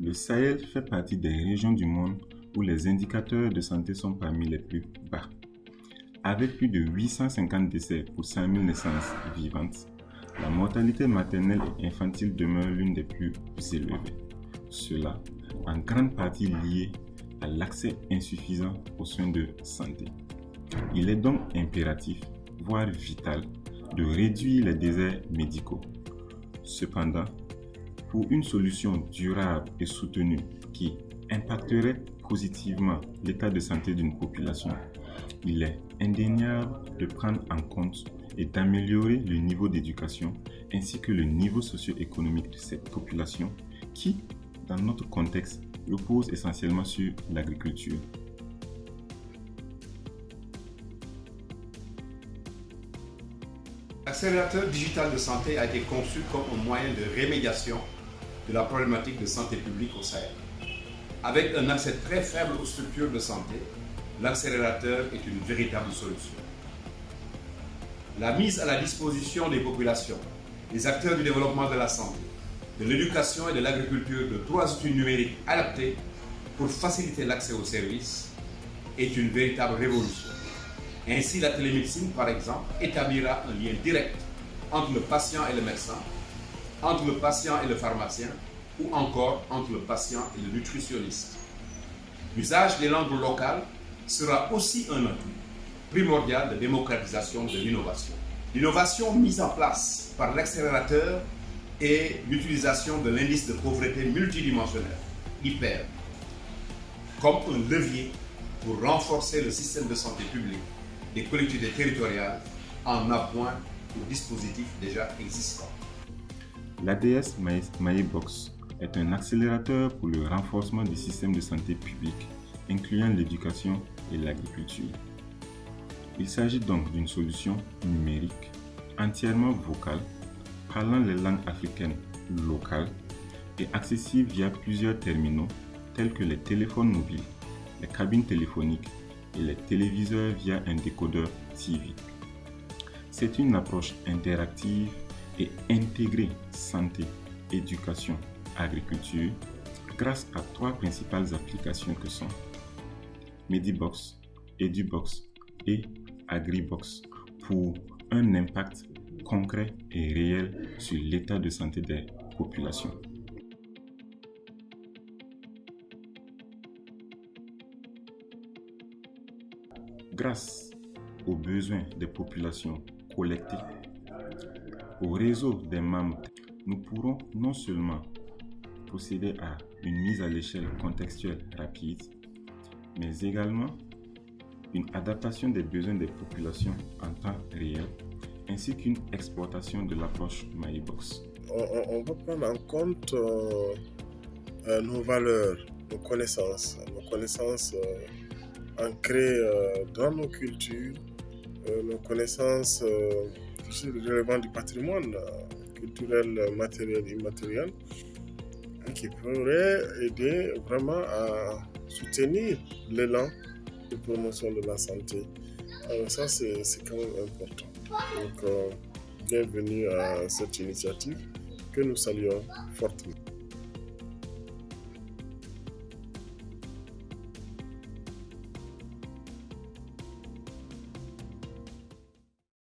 Le Sahel fait partie des régions du monde où les indicateurs de santé sont parmi les plus bas. Avec plus de 850 décès pour 100 000 naissances vivantes, la mortalité maternelle et infantile demeure l'une des plus élevées. Cela en grande partie lié à l'accès insuffisant aux soins de santé. Il est donc impératif, voire vital, de réduire les déserts médicaux. Cependant, pour une solution durable et soutenue qui impacterait positivement l'état de santé d'une population, il est indéniable de prendre en compte et d'améliorer le niveau d'éducation ainsi que le niveau socio-économique de cette population qui, dans notre contexte, repose essentiellement sur l'agriculture. L'accélérateur digital de santé a été conçu comme un moyen de rémédiation de la problématique de santé publique au Sahel. Avec un accès très faible aux structures de santé, l'accélérateur est une véritable solution. La mise à la disposition des populations, des acteurs du développement de la santé, de l'éducation et de l'agriculture de trois outils numériques adaptés pour faciliter l'accès aux services est une véritable révolution. Ainsi, la télémédecine, par exemple, établira un lien direct entre le patient et le médecin, entre le patient et le pharmacien, ou encore entre le patient et le nutritionniste. L'usage des langues locales sera aussi un atout primordial de démocratisation de l'innovation. L'innovation mise en place par l'accélérateur est l'utilisation de l'indice de pauvreté multidimensionnel, hyper, comme un levier pour renforcer le système de santé publique des collectivités territoriales en appoint aux dispositifs déjà existants. L'ADS MyBox est un accélérateur pour le renforcement des systèmes de santé publique, incluant l'éducation et l'agriculture. Il s'agit donc d'une solution numérique, entièrement vocale, parlant les langues africaines locales et accessible via plusieurs terminaux tels que les téléphones mobiles, les cabines téléphoniques et les téléviseurs via un décodeur TV. C'est une approche interactive et intégrée santé, éducation, agriculture grâce à trois principales applications que sont Medibox, Edubox et AgriBox pour un impact concret et réel sur l'état de santé des populations. Grâce aux besoins des populations collectés, au réseau des membres, nous pourrons non seulement procéder à une mise à l'échelle contextuelle rapide, mais également une adaptation des besoins des populations en temps réel, ainsi qu'une exportation de l'approche MyBox. On, va prendre en compte euh, euh, nos valeurs, nos connaissances, nos connaissances euh, ancrées dans nos cultures, nos connaissances relevant du patrimoine culturel, matériel, immatériel, qui pourrait aider vraiment à soutenir l'élan de promotion de la santé. Alors ça, c'est quand même important. Donc, euh, bienvenue à cette initiative que nous saluons fortement.